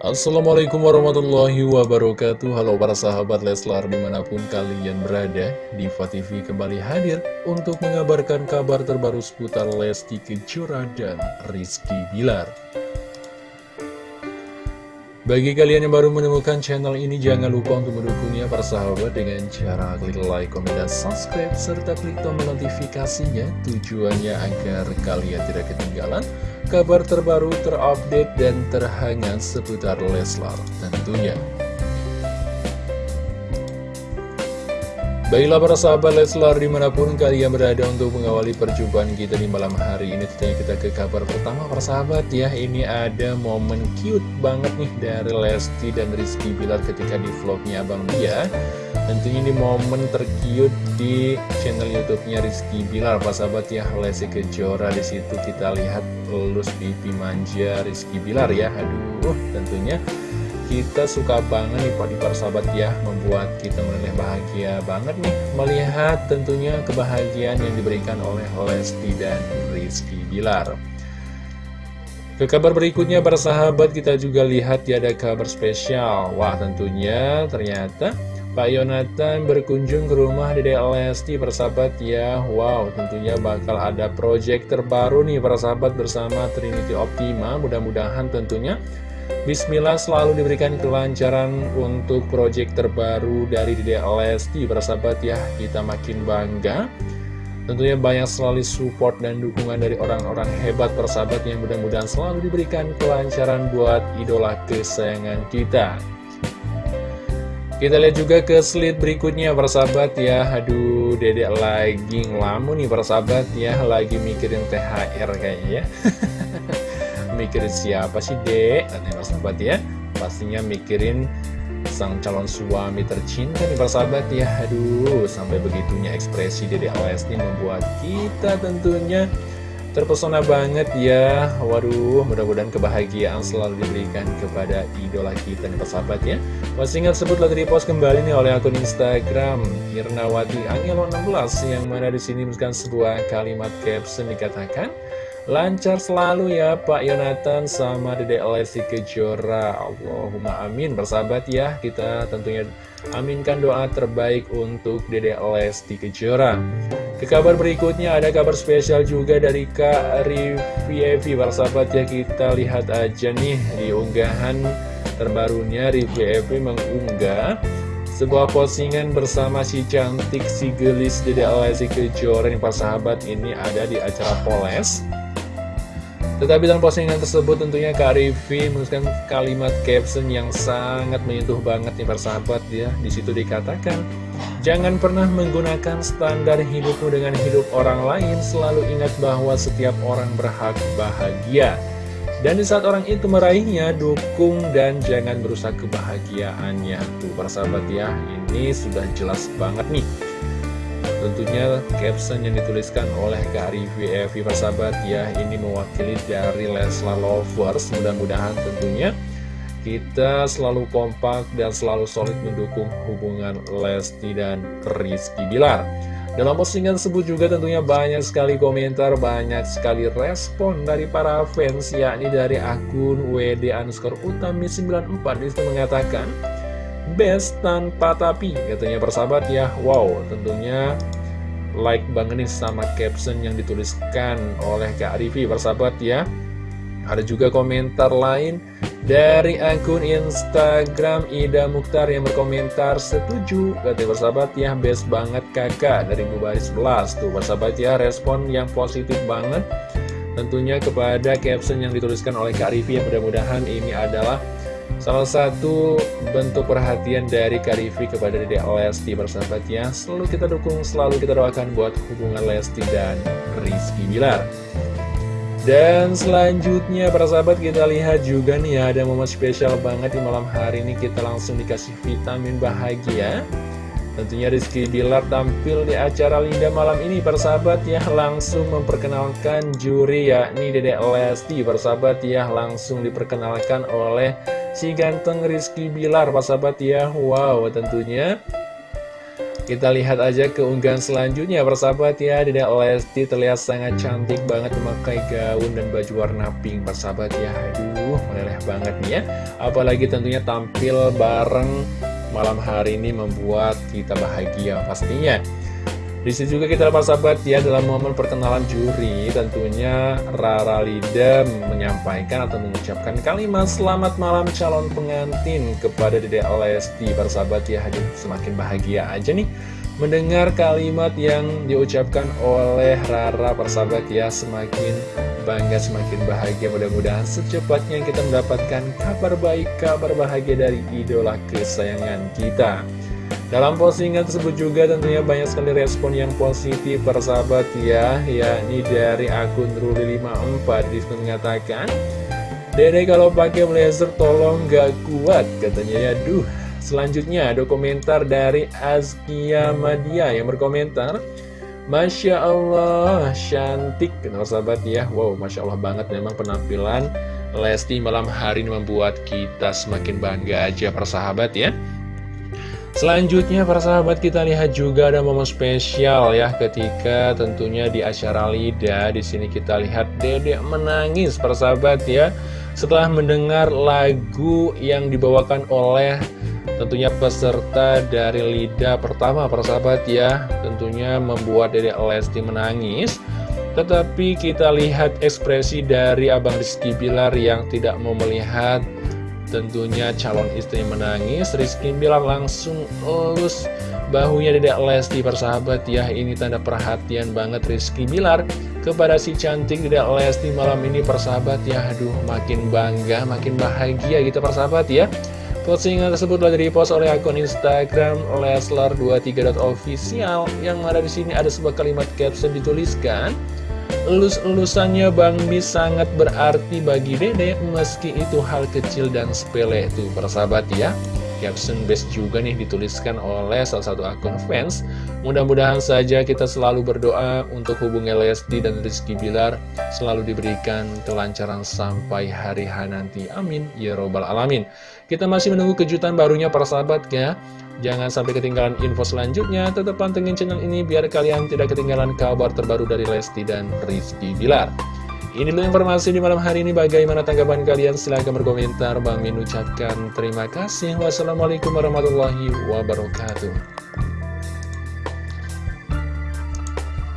Assalamualaikum warahmatullahi wabarakatuh. Halo para sahabat Leslar di mana pun kalian berada Diva TV kembali hadir untuk mengabarkan kabar terbaru seputar Lesti Kejora dan Rizky Bilar. Bagi kalian yang baru menemukan channel ini jangan lupa untuk mendukungnya para sahabat dengan cara klik like, komen, dan subscribe serta klik tombol notifikasinya tujuannya agar kalian tidak ketinggalan kabar terbaru terupdate dan terhangat seputar Leslar tentunya. Baiklah para sahabat Leslar di mana pun kalian berada untuk mengawali perjumpaan kita di malam hari ini Tentunya kita ke kabar pertama para sahabat ya Ini ada momen cute banget nih dari Lesti dan Rizky Bilar ketika di vlognya Abang Dia Tentunya ini momen terkiut di channel YouTube-nya Rizky Bilar, Pak sahabat ya, Lesti Kejora di situ kita lihat lulus pipi manja Rizky Bilar ya. Aduh, tentunya kita suka banget nih Pak para sahabat ya, membuat kita menilai bahagia banget nih melihat tentunya kebahagiaan yang diberikan oleh Lesti dan Rizky Bilar. Ke kabar berikutnya para sahabat kita juga lihat ya ada kabar spesial. Wah tentunya ternyata Pak Yonatan berkunjung ke rumah Dede Lesti persahabat ya. Wow tentunya bakal ada project terbaru nih persahabat bersama Trinity Optima. Mudah-mudahan tentunya Bismillah selalu diberikan kelancaran untuk project terbaru dari Dede Lesti persahabat ya. Kita makin bangga. Tentunya banyak selalu support dan dukungan dari orang-orang hebat persahabat yang mudah-mudahan selalu diberikan kelancaran buat idola kesayangan kita kita lihat juga ke slide berikutnya persahabat ya. Aduh dedek lagi ngelamun nih persahabat ya. Lagi mikirin THR kayaknya ya. Mikirin siapa sih dek? Katanya persahabat ya Pastinya mikirin sang calon suami tercinta nih persahabat ya. Aduh sampai begitunya ekspresi dedek Lesti membuat kita tentunya Terpesona banget ya. Waduh mudah-mudahan kebahagiaan selalu diberikan kepada idola kita nih persahabat ya. Postingan tersebut lagi repost kembali nih oleh akun Instagram Irnawati Angelo 16 Yang mana di sini menuliskan sebuah kalimat caption dikatakan Lancar selalu ya Pak Yonatan sama Dede Lesti Kejora. Allahumma amin Persahabat ya. Kita tentunya aminkan doa terbaik untuk Dede Lesti Kejora Ke kabar berikutnya ada kabar spesial juga dari Kak Rivi Persahabat ya kita lihat aja nih di unggahan terbarunya. Rivi mengunggah sebuah postingan bersama si cantik si gelis Dede Lesti Kejora. Yang sahabat ini ada di acara Poles tetapi dalam postingan tersebut tentunya Kak Rivi menuliskan kalimat caption yang sangat menyentuh banget nih persahabat ya. Di situ dikatakan, jangan pernah menggunakan standar hidupmu dengan hidup orang lain. Selalu ingat bahwa setiap orang berhak bahagia. Dan di saat orang itu meraihnya, dukung dan jangan berusaha kebahagiaannya. Tuh persahabat ya, ini sudah jelas banget nih. Tentunya caption yang dituliskan oleh Kak Rivi Evi persahabat ya Ini mewakili dari Leslar Lovers. Mudah-mudahan tentunya kita selalu kompak dan selalu solid mendukung hubungan Lesti dan Rizky Bilar. Dalam postingan tersebut juga tentunya banyak sekali komentar, banyak sekali respon dari para fans, yakni dari akun WD underscore utami 94 itu mengatakan, best tanpa tapi katanya persahabat ya. Wow tentunya like banget nih sama caption yang dituliskan oleh Kak Rivi persahabat ya. Ada juga komentar lain dari akun Instagram Ida Mukhtar yang berkomentar setuju katanya persahabat ya. Best banget kakak dari Mubaris 11 tuh persahabat ya respon yang positif banget. Tentunya kepada caption yang dituliskan oleh Kak Rivi yang mudah-mudahan ini adalah Salah satu bentuk perhatian dari Karifi kepada Dede Lesti bersahabatnya Selalu kita dukung, selalu kita doakan buat hubungan Lesti dan Rizky Bilar. Dan selanjutnya para sahabat kita lihat juga nih ya ada momen spesial banget di malam hari ini. Kita langsung dikasih vitamin bahagia. Tentunya Rizky Bilar tampil di acara Linda malam ini persahabat ya. Langsung memperkenalkan juri yakni Dede Lesti persahabat ya. Langsung diperkenalkan oleh si ganteng Rizky Bilar, Pak sahabat ya. Wow, tentunya. Kita lihat aja keunggahan selanjutnya persahabat ya. Dedek Lesti terlihat sangat cantik banget memakai gaun dan baju warna pink persahabat ya. Aduh meleleh banget nih ya. Apalagi tentunya tampil bareng malam hari ini membuat kita bahagia pastinya di sini juga kita dapat sahabat ya dalam momen perkenalan juri tentunya Rara Lida menyampaikan atau mengucapkan kalimat selamat malam calon pengantin kepada Dede Lesti. Persahabat ya hadir semakin bahagia aja nih mendengar kalimat yang diucapkan oleh Rara. Persahabat ya semakin bangga semakin bahagia. Mudah-mudahan secepatnya kita mendapatkan kabar baik kabar bahagia dari idola kesayangan kita dalam postingan tersebut juga tentunya banyak sekali respon yang positif persahabat ya yakni dari akun Ruli54 di situ mengatakan Dede kalau pakai blazer tolong gak kuat katanya ya. Duh Selanjutnya ada komentar dari Azkia Madia yang berkomentar Masya Allah, cantik sahabat ya. Wow, Masya Allah banget memang penampilan Lesti malam hari ini membuat kita semakin bangga aja persahabat ya Selanjutnya para sahabat kita lihat juga ada momen spesial ya ketika tentunya di acara Lida. Di sini kita lihat Dedek menangis para sahabat ya. Setelah mendengar lagu yang dibawakan oleh tentunya peserta dari Lida pertama para sahabat ya. Tentunya membuat Dedek Lesti menangis. Tetapi kita lihat ekspresi dari Abang Rizky Bilar yang tidak mau melihat Tentunya calon istri menangis. Rizky bilang langsung elus bahunya Dedek Lesti persahabat ya. Ini tanda perhatian banget. Rizky Bilar Kepada si cantik Dedek Lesti malam ini persahabat ya Aduh makin bangga makin bahagia gitu persahabat ya. Postingan tersebut telah direpost oleh akun Instagram Leslar23.official yang ada di sini ada sebuah kalimat caption dituliskan Elus-elusannya Bang Mi sangat berarti bagi Dede meski itu hal kecil dan sepele itu persahabat ya Caption best juga nih dituliskan oleh salah satu akun fans. Mudah-mudahan saja kita selalu berdoa untuk hubungan Lesti dan Rizky Bilar. Selalu diberikan kelancaran sampai hari H nanti. Amin. Ya Robbal Alamin. Kita masih menunggu kejutan barunya para sahabat ya. Jangan sampai ketinggalan info selanjutnya, tetap pantengin channel ini biar kalian tidak ketinggalan kabar terbaru dari Lesti dan Rizky Bilar. Ini dulu informasi di malam hari ini, bagaimana tanggapan kalian? Silahkan berkomentar, Bang Min ucapkan terima kasih. Wassalamualaikum warahmatullahi wabarakatuh.